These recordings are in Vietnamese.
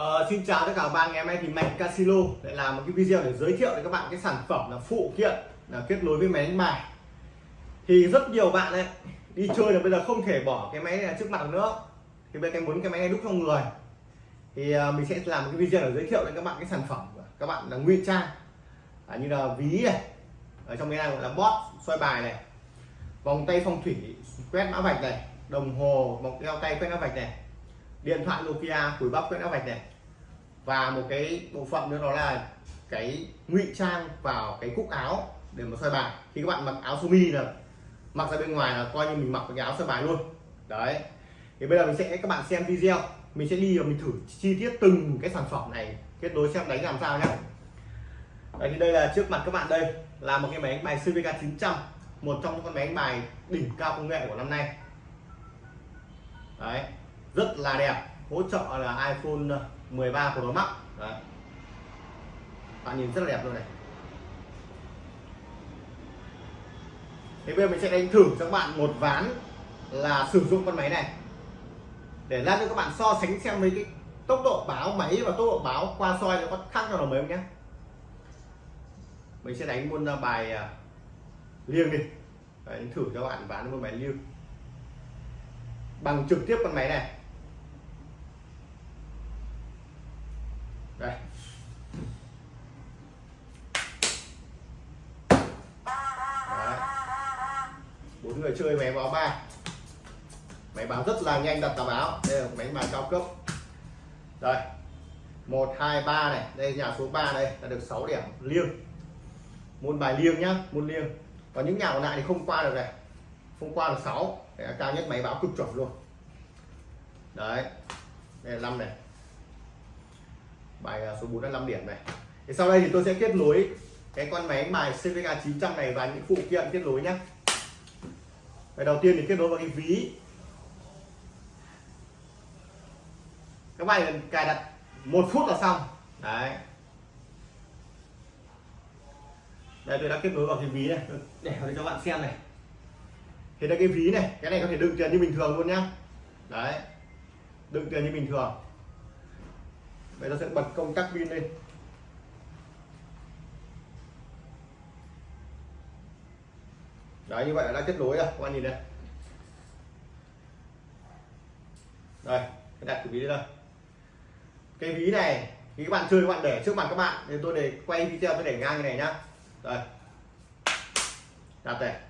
Uh, xin chào tất cả các bạn ngày hôm nay thì Mạnh Casino lại làm một cái video để giới thiệu với các bạn cái sản phẩm là phụ kiện là kết nối với máy đánh bài. Thì rất nhiều bạn ấy đi chơi là bây giờ không thể bỏ cái máy này trước mặt nữa. Thì bây giờ muốn cái máy này đúc trong người. Thì uh, mình sẽ làm một cái video để giới thiệu đến các bạn cái sản phẩm các bạn là nguyên trang. À, như là ví này ở trong cái này gọi là bot xoay bài này vòng tay phong thủy quét mã vạch này đồng hồ một đeo tay quét mã vạch này điện thoại Nokia cùi bắp quét áo vạch này. Và một cái bộ phận nữa đó là cái ngụy trang vào cái cúc áo để mà soi bài. Khi các bạn mặc áo sơ mi là mặc ra bên ngoài là coi như mình mặc cái áo soi bài luôn. Đấy. Thì bây giờ mình sẽ, các bạn xem video. Mình sẽ đi và mình thử chi tiết từng cái sản phẩm này. Kết nối xem đánh làm sao nhé đấy, thì đây là trước mặt các bạn đây, là một cái máy đánh bài CVK 900 một trong những con máy đánh bài đỉnh cao công nghệ của năm nay. Đấy rất là đẹp hỗ trợ là iPhone ờ, 13 Pro Max. Đấy. bạn nhìn rất là đẹp luôn này. Thế bây giờ mình sẽ đánh thử cho các bạn một ván là sử dụng con máy này. Để ra cho các bạn so sánh xem mấy cái tốc độ báo máy và tốc độ báo qua soi nó có khác nhau là mấy không nhé. Mình sẽ đánh một ờ, bài ờ, liêng đi. Đấy, thử cho bạn ván một bài liêng. Bằng trực tiếp con máy này. Đây. Bốn người chơi máy báo ba. Máy báo rất là nhanh đặt tà báo. Đây là máy bài cao cấp. Đây. Một, hai, ba này. Đây, nhà số 3 đây là được 6 điểm liêng. Môn bài liêng nhá, môn liêng. Còn những nhà còn lại thì không qua được này. Không qua được 6 để cao nhất máy báo cực chuẩn luôn. Đấy. Đây là 5 này bài à, số 4 là 5 điểm này. Thì sau đây thì tôi sẽ kết nối cái con máy bài CVK 900 này và những phụ kiện kết nối nhé cái đầu tiên thì kết nối vào cái ví. Các bạn cài đặt một phút là xong. Đấy. Đây tôi đã kết nối vào cái ví này. Để cho các bạn xem này. Thì đây cái ví này cái này có thể đựng tiền như bình thường luôn nhá. Đấy. Đựng tiền như bình thường bây giờ sẽ bật công tắc pin lên. Đấy, như vậy là đã kết nối rồi, các bạn nhìn đây đây đặt cái ví đây cái ví này khi các bạn chơi, các bạn để trước mặt các bạn thì tôi để quay video, tôi để ngang như này nhá. Đây. Đặt này.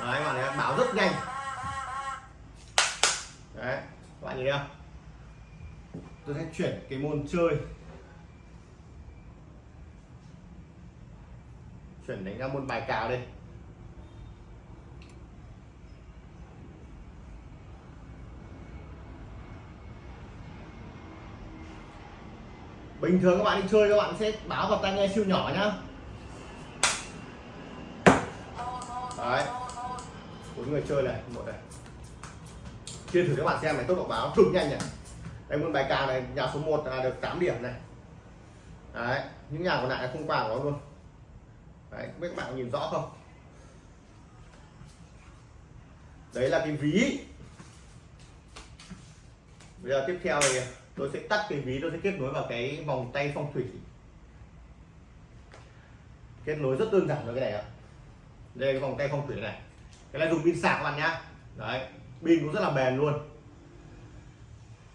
Đấy, các bạn này bảo rất nhanh. Đấy, các bạn nhìn thấy không? Tôi sẽ chuyển cái môn chơi. Chuyển đánh ra môn bài cào đây bình thường các bạn đi chơi, các bạn sẽ báo vào tai nghe siêu nhỏ nhá. Đấy. Bốn người chơi này, một này. Chia thử các bạn xem này, tốc độ báo cực nhanh này đây môn bài cào này, nhà số 1 là được 8 điểm này. Đấy, những nhà còn lại là không qua của nó luôn. Đấy biết các bạn nhìn rõ không? Đấy là cái ví. Bây giờ tiếp theo thì tôi sẽ tắt cái ví, tôi sẽ kết nối vào cái vòng tay phong thủy. Kết nối rất đơn giản với cái này ạ. Đây cái vòng tay phong thủy này. Cái này dùng pin sạc các bạn nhá. Đấy, pin cũng rất là bền luôn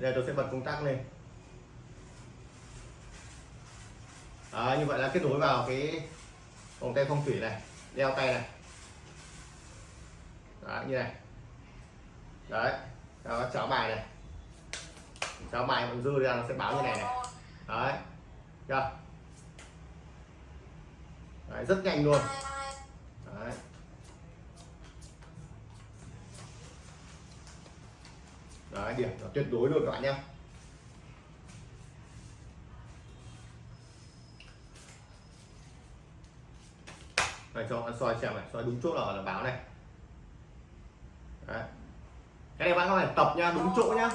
đây tôi sẽ bật công tắc lên. Đó, như vậy là kết nối vào cái vòng tay phong thủy này đeo tay này. Đó, như này. Đấy đó cháo bài này. Cháo bài còn dư ra nó sẽ báo như này này. Đấy chưa? Đấy, rất nhanh luôn. Đấy, điểm nó tuyệt đối luôn các bạn nhé. Này, cho anh soi xem này, soi đúng chỗ nào là báo này. Đấy. cái này bạn có phải tập nha, đúng chỗ nhá.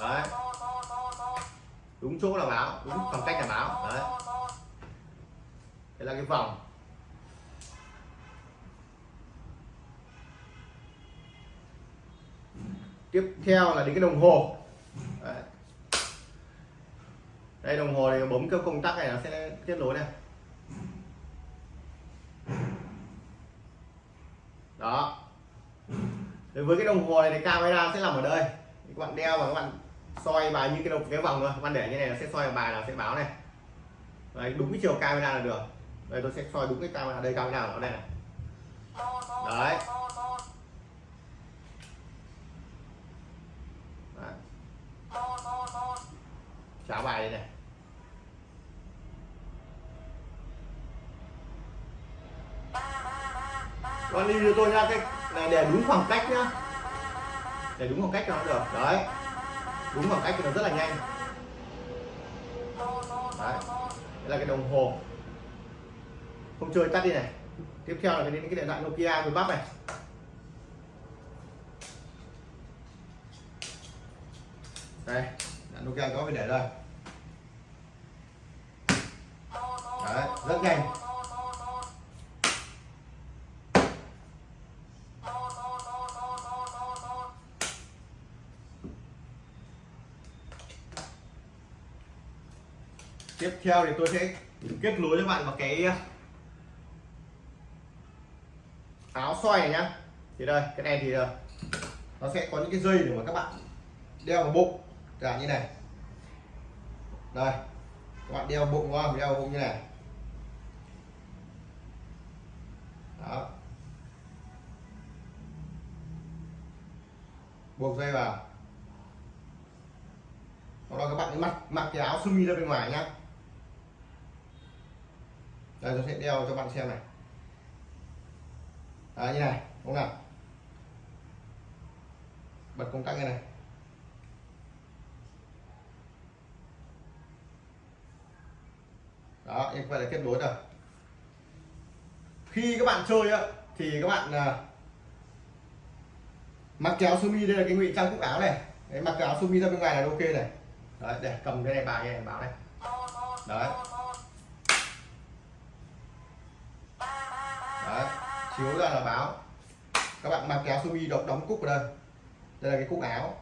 Đấy. Đúng chỗ là báo, đúng khoảng cách là báo. Đấy. Đây là cái vòng. Tiếp theo là đến cái đồng hồ. Đấy. đây đồng hồ này bấm cái công tắc này nó sẽ kết nối này. Đó. Đối với cái đồng hồ này thì camera sẽ nằm ở đây. Các bạn đeo và các bạn soi bài như cái đồng cái vòng thôi. Các bạn để như này nó sẽ soi bài là sẽ báo này. Đấy, đúng cái chiều camera là được. Đây tôi sẽ soi đúng cái camera đây camera ở đây này. Đấy cháo bài đây này con đi cho tôi nha cái này để đúng khoảng cách nhá. Để đúng khoảng cách cho nó được. Đấy. Đúng khoảng cách thì nó rất là nhanh. Đấy. Đây là cái đồng hồ. Không chơi tắt đi này. Tiếp theo là cái đến cái điện thoại Nokia với bắp này. Đây. Là Nokia có phải để đây. Đấy. Rất nhanh. Tiếp theo thì tôi sẽ kết nối cho bạn vào cái ờ, áo xoay này nhá. Thì đây, cái này thì ờ, nó sẽ có những cái dây để mà các bạn đeo vào bụng. Là như này. Đây, các bạn đeo bụng qua đeo bụng như này. Đó. Buộc dây vào. Sau đó các bạn mặc mặc cái áo sơ mi ra bên ngoài nhá đây tôi sẽ đeo cho bạn xem này. Đấy, như này đúng không nào? Bật công tắc như này. Đó như vậy là kết nối rồi. Khi các bạn chơi á thì các bạn uh, mặc áo sơ mi đây là cái ngụy trang cúc áo này. Đấy, mặc áo sơ mi ra bên ngoài là ok này. Đấy để cầm cái này bài này báo này. Đấy. Đấy, chiếu ra là báo. Các bạn mặc kéo sumi mi đóng cúc ở đây. Đây là cái cúc áo.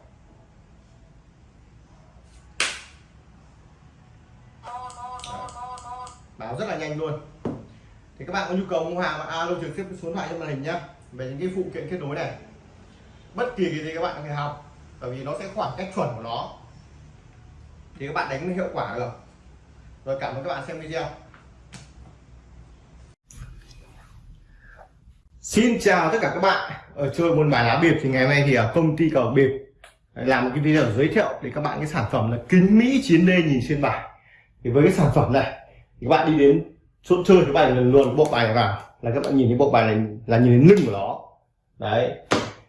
Báo rất là nhanh luôn. Thì các bạn có nhu cầu mua hàng bạn alo trực tiếp số điện thoại trên màn hình nhá. Về những cái phụ kiện kết nối này. Bất kỳ cái gì các bạn có thể học, bởi vì nó sẽ khoảng cách chuẩn của nó. Thì các bạn đánh hiệu quả được. Rồi cảm ơn các bạn xem video. Xin chào tất cả các bạn. Ở chơi môn bài lá bịp thì ngày hôm nay thì ở công ty cờ bịp à, làm một cái video giới thiệu để các bạn cái sản phẩm là kính Mỹ chiến đê nhìn xuyên bài. Thì với cái sản phẩm này, thì các bạn đi đến chỗ chơi các bạn lần luôn bộ bài này vào là các bạn nhìn cái bộ bài này là nhìn đến lưng của nó. Đấy.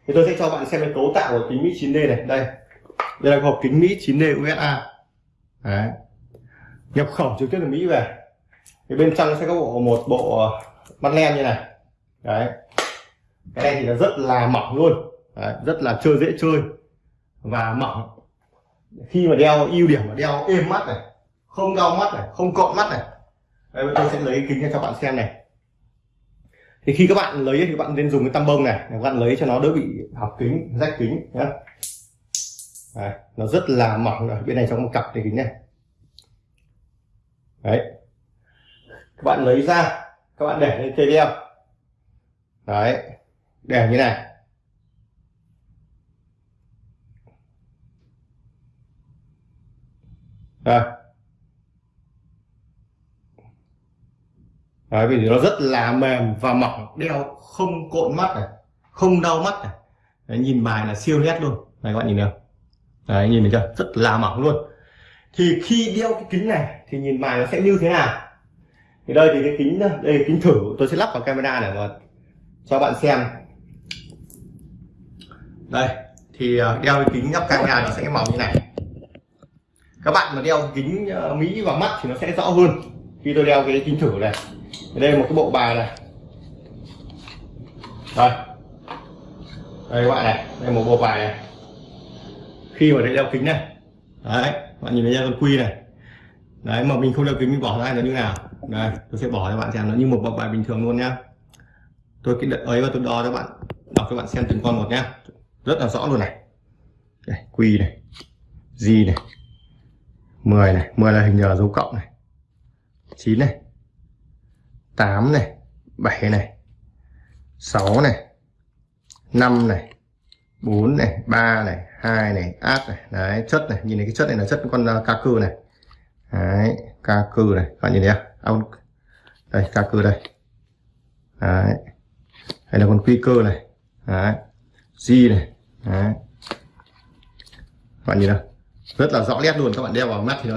Thì tôi sẽ cho bạn xem cái cấu tạo của kính Mỹ 9D này. Đây. Đây là hộp kính Mỹ 9D USA đấy. Nhập khẩu trực tiếp từ Mỹ về. Thì bên trong sẽ có bộ một bộ à, mắt len như này. Đấy cái này thì là rất là mỏng luôn. Đấy, rất là chơi dễ chơi. Và mỏng. Khi mà đeo ưu điểm là đeo êm mắt này không đau mắt này không cộm mắt này. Đây tôi sẽ lấy kính cho bạn xem này. Thì khi các bạn lấy thì các bạn nên dùng cái tăm bông này. Để các bạn lấy cho nó đỡ bị học kính rách kính nhé Đấy, nó rất là mỏng. Ở bên này trong một cặp cái kính này. Đấy. Các bạn lấy ra các bạn để lên cây đeo đấy đều như này. Đây đấy, vì nó rất là mềm và mỏng đeo không cộn mắt này không đau mắt này. Đấy, nhìn bài là siêu nét luôn. Này các bạn nhìn được đấy nhìn thấy chưa? Rất là mỏng luôn. Thì khi đeo cái kính này thì nhìn bài nó sẽ như thế nào? Thì đây thì cái kính đây là kính thử. Tôi sẽ lắp vào camera để mà cho bạn xem đây, thì ờ, đeo kính kính góc camera nó sẽ màu như này. Các bạn mà đeo kính ờ, mỹ vào mắt thì nó sẽ rõ hơn khi tôi đeo cái kính thử này. Đây là một cái bộ bài này. Đây. Đây các bạn này, đây một bộ bài này. Khi mà đeo kính này. Đấy bạn nhìn thấy con quy này. Đấy, mà mình không đeo kính mình bỏ ra nó như nào? Đây, tôi sẽ bỏ cho bạn xem, nó như một bộ bài bình thường luôn nhá. Tôi cái ấy và tôi đo cho bạn, đọc cho bạn xem từng con một nhá rất là rõ luôn này. Đây Q này G này 10 này 10 là hình nhờ dấu cộng này 9 này 8 này 7 này 6 này 5 này 4 này 3 này 2 này áp này. Đấy chất này nhìn thấy cái chất này là chất con uh, ca cư này. Đấy ca cư này. Các bạn nhìn thấy không? À, đây ca cư đây. Đấy. Hay là con quy cơ này. Đấy. G này đấy. Các bạn nhìn nào. Rất là rõ nét luôn, các bạn đeo vào mắt thì nó